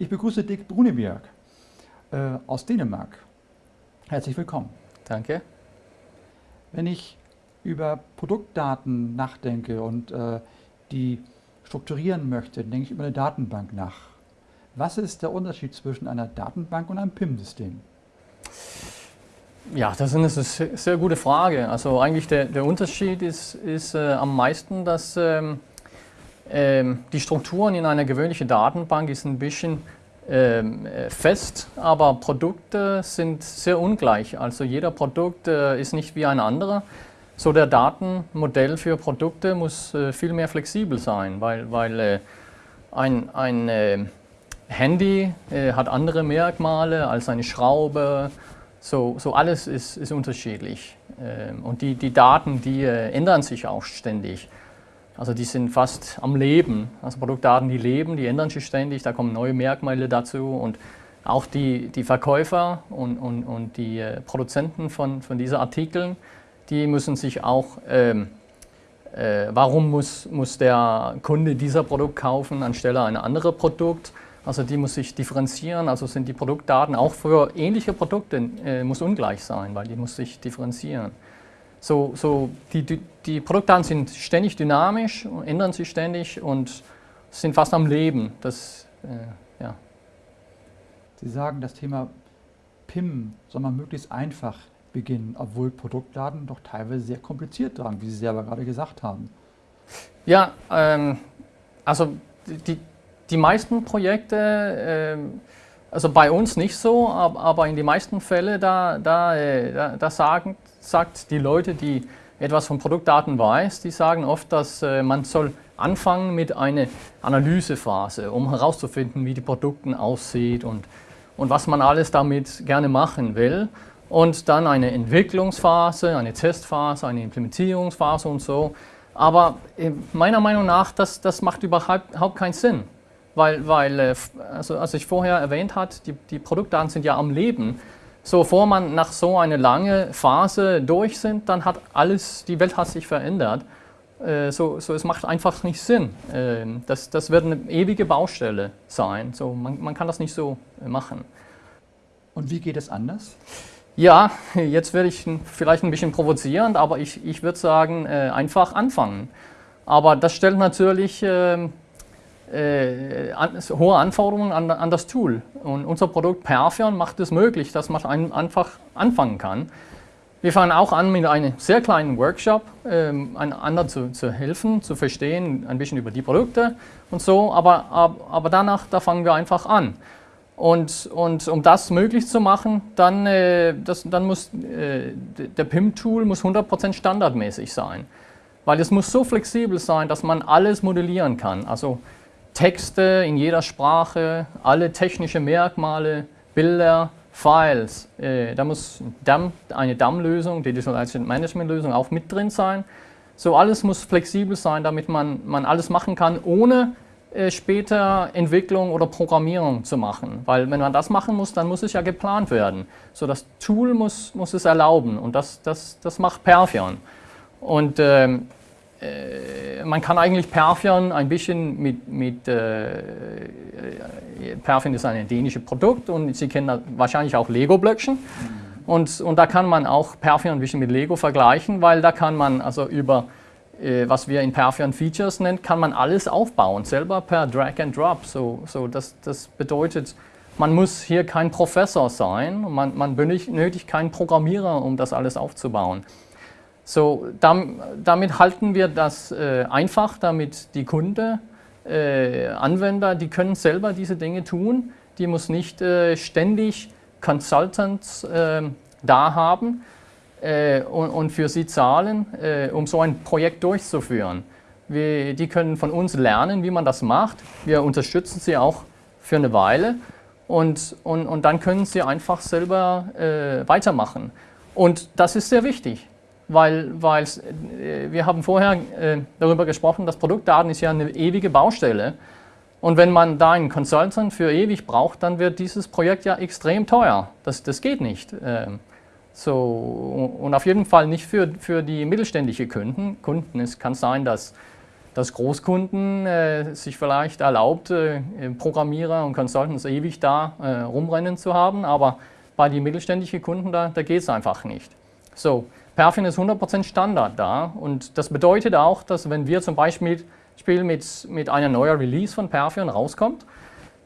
Ich begrüße Dick Bruneberg äh, aus Dänemark. Herzlich willkommen. Danke. Wenn ich über Produktdaten nachdenke und äh, die strukturieren möchte, denke ich über eine Datenbank nach. Was ist der Unterschied zwischen einer Datenbank und einem PIM-System? Ja, das ist eine sehr gute Frage. Also eigentlich der, der Unterschied ist, ist äh, am meisten, dass ähm, die Strukturen in einer gewöhnlichen Datenbank ist ein bisschen ähm, äh, fest, aber Produkte sind sehr ungleich. Also jeder Produkt äh, ist nicht wie ein anderer. So der Datenmodell für Produkte muss äh, viel mehr flexibel sein, weil, weil ein, ein Handy hat andere Merkmale als eine Schraube. So, so alles ist, ist unterschiedlich. Ähm, und die, die Daten, die ändern sich auch ständig. Also die sind fast am Leben. Also Produktdaten, die leben, die ändern sich ständig, da kommen neue Merkmale dazu und auch die, die Verkäufer und, und, und die äh, Produzenten von, von diesen Artikeln, die müssen sich auch, ähm, äh, warum muss, muss der Kunde dieser Produkt kaufen anstelle ein anderes Produkt? Also die muss sich differenzieren, also sind die Produktdaten auch für ähnliche Produkte äh, muss ungleich sein, weil die muss sich differenzieren. So, so die, die, Produktdaten sind ständig dynamisch, ändern sich ständig und sind fast am Leben. Das, äh, ja. Sie sagen, das Thema PIM soll man möglichst einfach beginnen, obwohl Produktdaten doch teilweise sehr kompliziert tragen, wie Sie selber gerade gesagt haben. Ja, ähm, also die, die meisten Projekte, äh, also bei uns nicht so, aber in den meisten Fällen, da, äh, da, da sagen, sagt die Leute, die etwas von Produktdaten weiß, die sagen oft, dass äh, man soll anfangen mit einer Analysephase, um herauszufinden, wie die Produkte aussieht und, und was man alles damit gerne machen will. Und dann eine Entwicklungsphase, eine Testphase, eine Implementierungsphase und so. Aber äh, meiner Meinung nach, das, das macht überhaupt keinen Sinn. Weil, weil äh, also als ich vorher erwähnt habe, die, die Produktdaten sind ja am Leben. So, bevor man nach so einer langen Phase durch sind, dann hat alles, die Welt hat sich verändert. Äh, so, so, es macht einfach nicht Sinn. Äh, das, das wird eine ewige Baustelle sein. So, man, man kann das nicht so äh, machen. Und wie geht es anders? Ja, jetzt werde ich vielleicht ein bisschen provozierend, aber ich, ich würde sagen, einfach anfangen. Aber das stellt natürlich ähm, äh, an, hohe Anforderungen an, an, das Tool. Und unser Produkt Perfion macht es möglich, dass man ein, einfach anfangen kann. Wir fangen auch an mit einem sehr kleinen Workshop, ähm, anderen zu, zu, helfen, zu verstehen, ein bisschen über die Produkte und so, aber, ab, aber danach, da fangen wir einfach an. Und, und um das möglich zu machen, dann, äh, das, dann muss äh, der PIM-Tool 100% standardmäßig sein. Weil es muss so flexibel sein, dass man alles modellieren kann. Also Texte in jeder Sprache, alle technischen Merkmale, Bilder, Files. Äh, da muss eine DAM-Lösung, Digital Asset Management-Lösung auch mit drin sein. So alles muss flexibel sein, damit man, man alles machen kann, ohne äh, später Entwicklung oder Programmierung zu machen. Weil wenn man das machen muss, dann muss es ja geplant werden. So das Tool muss, muss es erlauben und das, das, das macht Perfion. Und ähm, äh, man kann eigentlich Perfion ein bisschen mit, mit äh, Perfion ist ein dänisches Produkt und Sie kennen wahrscheinlich auch Lego-Blöckchen. Mhm. Und, und da kann man auch Perfion ein bisschen mit Lego vergleichen, weil da kann man also über, äh, was wir in Perfion Features nennen, kann man alles aufbauen, selber per Drag and Drop. So, so das, das bedeutet, man muss hier kein Professor sein, man, man benötigt keinen Programmierer, um das alles aufzubauen. So, damit halten wir das äh, einfach, damit die Kunde, äh, Anwender, die können selber diese Dinge tun. Die muss nicht äh, ständig Consultants ähm, da haben und, für sie zahlen, um so ein Projekt durchzuführen. Wir, die können von uns lernen, wie man das macht. Wir unterstützen sie auch für eine Weile und, und, und dann können sie einfach selber äh, weitermachen. Und das ist sehr wichtig weil, weil äh, wir haben vorher äh, darüber gesprochen, dass Produktdaten ist ja eine ewige Baustelle. Und wenn man da einen Consultant für ewig braucht, dann wird dieses Projekt ja extrem teuer. Das, das geht nicht. Ähm, so, und auf jeden Fall nicht für, für die mittelständischen Kunden. Kunden. Es kann sein, dass, dass Großkunden äh, sich vielleicht erlaubt, äh, Programmierer und Consultants ewig da äh, rumrennen zu haben, aber bei den mittelständischen Kunden, da, da geht es einfach nicht. So, Perfion ist 100% Standard da und das bedeutet auch, dass wenn wir zum Beispiel mit, mit einer neuen Release von Perfion rauskommt,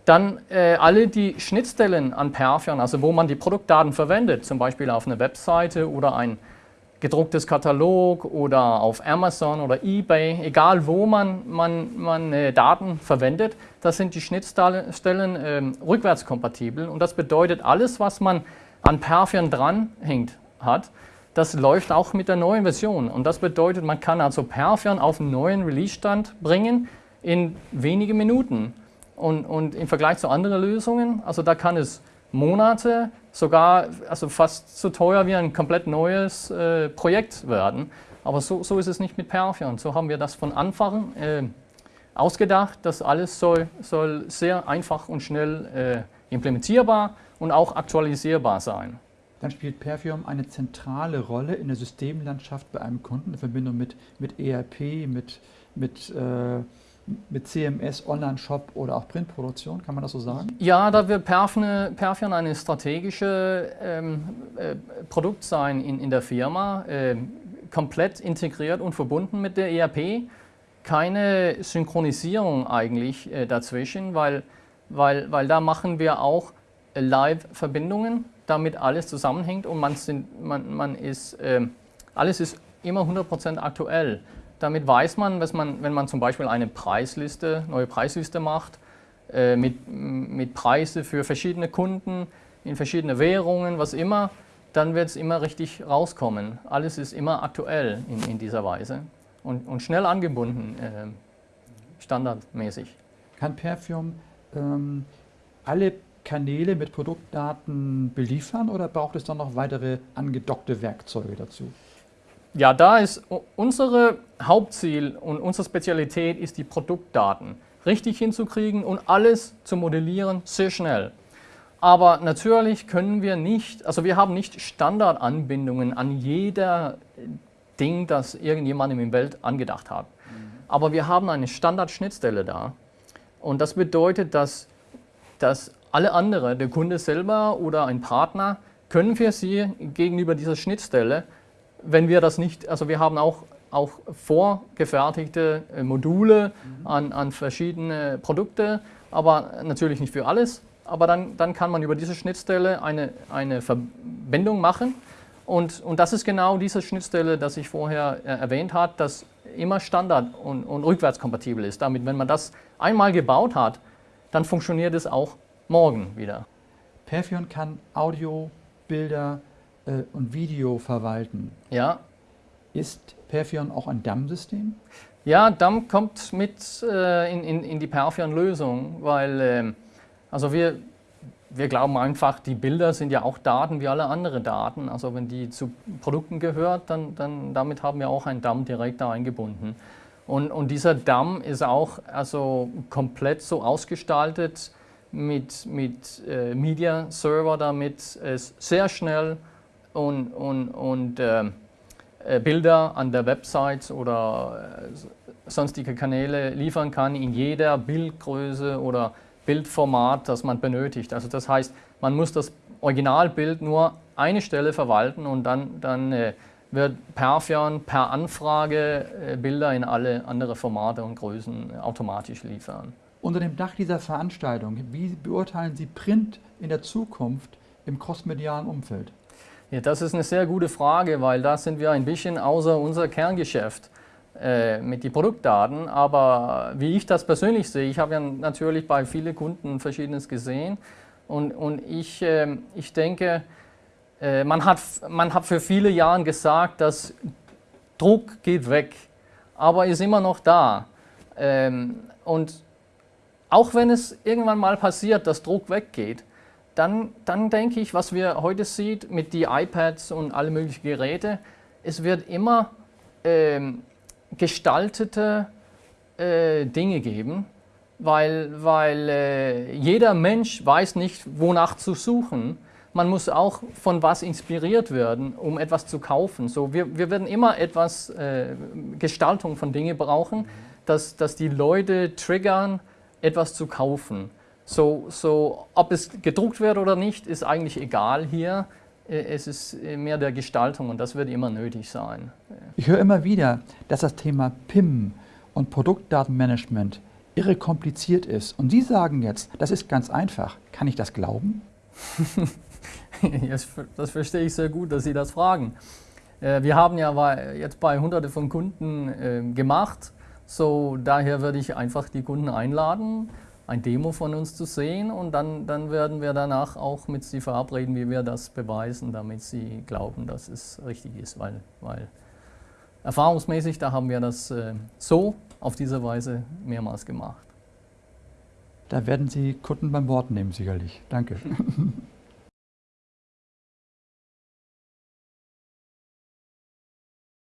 dann äh, alle die Schnittstellen an Perfion, also wo man die Produktdaten verwendet, zum Beispiel auf einer Webseite oder ein gedrucktes Katalog oder auf Amazon oder eBay, egal wo man, man, man äh, Daten verwendet, das sind die Schnittstellen äh, rückwärtskompatibel und das bedeutet, alles, was man an Perfion dranhängt hat, das läuft auch mit der neuen Version und das bedeutet, man kann also Perfion auf einen neuen Release-Stand bringen in wenige Minuten und, und im Vergleich zu anderen Lösungen, also da kann es Monate, sogar also fast so teuer wie ein komplett neues äh, Projekt werden. Aber so, so, ist es nicht mit Perfion. So haben wir das von Anfang äh, ausgedacht. Das alles soll, soll, sehr einfach und schnell äh, implementierbar und auch aktualisierbar sein. Dann spielt Perfium eine zentrale Rolle in der Systemlandschaft bei einem Kunden in Verbindung mit, mit ERP, mit, mit äh, mit CMS, Online-Shop oder auch Printproduktion, kann man das so sagen? Ja, da wird Perfion, Perfion eine strategische ähm, äh, Produkt sein in, in der Firma, äh, komplett integriert und verbunden mit der ERP. Keine Synchronisierung eigentlich äh, dazwischen, weil, weil, weil da machen wir auch Live-Verbindungen, damit alles zusammenhängt und man, sind, man, man ist, ähm, alles ist immer 100% aktuell. Damit weiß man, was man, wenn man zum Beispiel eine Preisliste, neue Preisliste macht, äh, mit, mit Preise für verschiedene Kunden, in verschiedene Währungen, was immer, dann wird es immer richtig rauskommen. Alles ist immer aktuell in, in dieser Weise und, und schnell angebunden, äh, standardmäßig. Kann Perfume ähm, alle Kanäle mit Produktdaten beliefern oder braucht es dann noch weitere angedockte Werkzeuge dazu? Ja, da ist unser Hauptziel und unsere Spezialität ist die Produktdaten richtig hinzukriegen und alles zu modellieren sehr schnell. Aber natürlich können wir nicht, also wir haben nicht Standardanbindungen an jeder Ding, das irgendjemand im Welt angedacht hat. Aber wir haben eine Standardschnittstelle da. Und das bedeutet, dass, dass alle anderen, der Kunde selber oder ein Partner, können für sie gegenüber dieser Schnittstelle wenn wir das nicht, also wir haben auch, auch vorgefertigte äh, Module mhm. an, an verschiedene Produkte, aber natürlich nicht für alles. Aber dann, dann kann man über diese Schnittstelle eine, eine Verbindung machen. Und, und das ist genau diese Schnittstelle, das ich vorher äh, erwähnt habe, das immer Standard und, und rückwärtskompatibel ist. Damit, wenn man das einmal gebaut hat, dann funktioniert es auch morgen wieder. Perfion kann Audio, Bilder, äh, und Video verwalten. Ja. Ist Perfion auch ein DAM-System? Ja, DAM kommt mit äh, in, in, in, die Perfion-Lösung, weil äh, also wir, wir glauben einfach, die Bilder sind ja auch Daten wie alle anderen Daten. Also wenn die zu Produkten gehört, dann, dann damit haben wir auch ein DAM direkt da eingebunden. Und, und dieser DAM ist auch also komplett so ausgestaltet mit, mit äh, Media Server, damit es sehr schnell und, und, und äh, äh, Bilder an der Website oder äh, sonstige Kanäle liefern kann in jeder Bildgröße oder Bildformat, das man benötigt. Also das heißt, man muss das Originalbild nur eine Stelle verwalten und dann, dann äh, wird Perfion per Anfrage äh, Bilder in alle andere Formate und Größen automatisch liefern. Unter dem Dach dieser Veranstaltung, wie beurteilen Sie Print in der Zukunft im crossmedialen Umfeld? Ja, das ist eine sehr gute Frage, weil da sind wir ein bisschen außer unser Kerngeschäft äh, mit den Produktdaten. Aber wie ich das persönlich sehe, ich habe ja natürlich bei vielen Kunden Verschiedenes gesehen und, und ich, äh, ich denke, äh, man, hat, man hat für viele Jahre gesagt, dass Druck geht weg, aber ist immer noch da. Ähm, und auch wenn es irgendwann mal passiert, dass Druck weggeht, dann, dann denke ich, was wir heute sehen mit den iPads und alle möglichen Geräte, es wird immer ähm, gestaltete äh, Dinge geben, weil, weil äh, jeder Mensch weiß nicht, wonach zu suchen. Man muss auch von was inspiriert werden, um etwas zu kaufen. So, wir, wir werden immer etwas äh, Gestaltung von Dingen brauchen, dass, dass die Leute triggern, etwas zu kaufen. So, so, ob es gedruckt wird oder nicht, ist eigentlich egal hier. Äh, es ist äh, mehr der Gestaltung und das wird immer nötig sein. Ich höre immer wieder, dass das Thema PIM und Produktdatenmanagement irre kompliziert ist. Und Sie sagen jetzt, das ist ganz einfach. Kann ich das glauben? das verstehe ich sehr gut, dass Sie das fragen. Äh, wir haben ja jetzt bei hunderte von Kunden gemacht. So, daher würde ich einfach die Kunden einladen, ein Demo von uns zu sehen und dann, dann werden wir danach auch mit sie verabreden, wie wir das beweisen, damit sie glauben, dass es richtig ist, weil, weil erfahrungsmäßig, da haben wir das äh, so auf diese Weise mehrmals gemacht. Da werden Sie Kunden beim Wort nehmen, sicherlich. Danke.